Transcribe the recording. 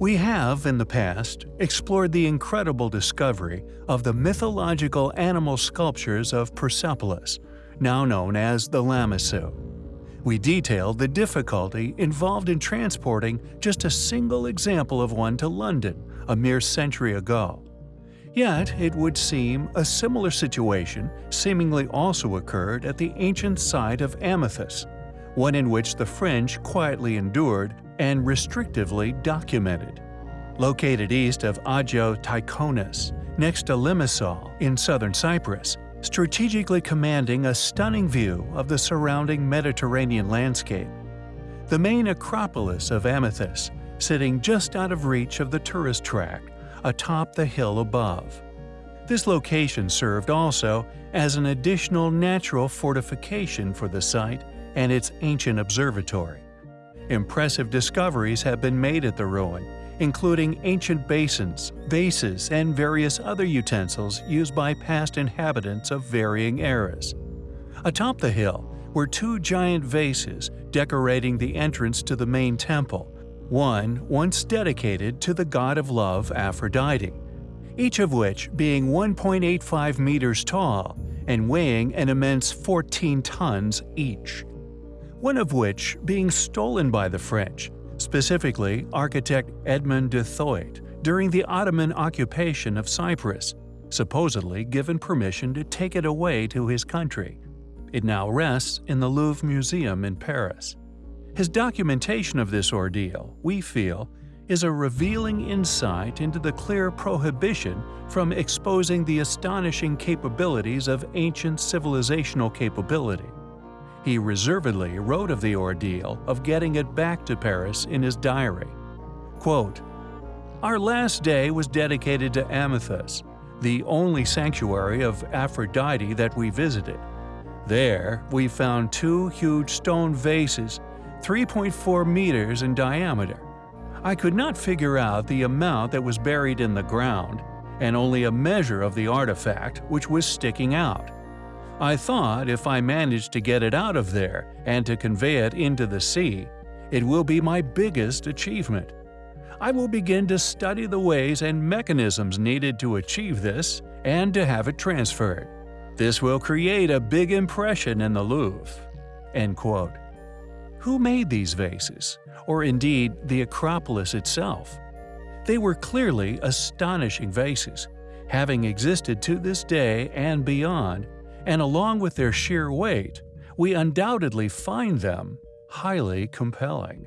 We have, in the past, explored the incredible discovery of the mythological animal sculptures of Persepolis, now known as the Lamassu. We detailed the difficulty involved in transporting just a single example of one to London a mere century ago. Yet, it would seem a similar situation seemingly also occurred at the ancient site of Amathus, one in which the French quietly endured and restrictively documented. Located east of Agios Tychonis, next to Limassol in southern Cyprus, strategically commanding a stunning view of the surrounding Mediterranean landscape. The main Acropolis of Amathus, sitting just out of reach of the tourist track, atop the hill above. This location served also as an additional natural fortification for the site and its ancient observatory. Impressive discoveries have been made at the ruin, including ancient basins, vases, and various other utensils used by past inhabitants of varying eras. Atop the hill were two giant vases decorating the entrance to the main temple, one once dedicated to the god of love Aphrodite, each of which being 1.85 meters tall and weighing an immense 14 tons each. One of which being stolen by the French, specifically architect Edmond Duthoit, during the Ottoman occupation of Cyprus, supposedly given permission to take it away to his country. It now rests in the Louvre Museum in Paris. His documentation of this ordeal, we feel, is a revealing insight into the clear prohibition from exposing the astonishing capabilities of ancient civilizational capability. He reservedly wrote of the ordeal of getting it back to Paris in his diary. Quote, Our last day was dedicated to Amathus, the only sanctuary of Aphrodite that we visited. There, we found two huge stone vases, 3.4 meters in diameter. I could not figure out the amount that was buried in the ground, and only a measure of the artifact which was sticking out. I thought if I manage to get it out of there and to convey it into the sea, it will be my biggest achievement. I will begin to study the ways and mechanisms needed to achieve this and to have it transferred. This will create a big impression in the Louvre." End quote. Who made these vases, or indeed the Acropolis itself? They were clearly astonishing vases, having existed to this day and beyond and along with their sheer weight, we undoubtedly find them highly compelling.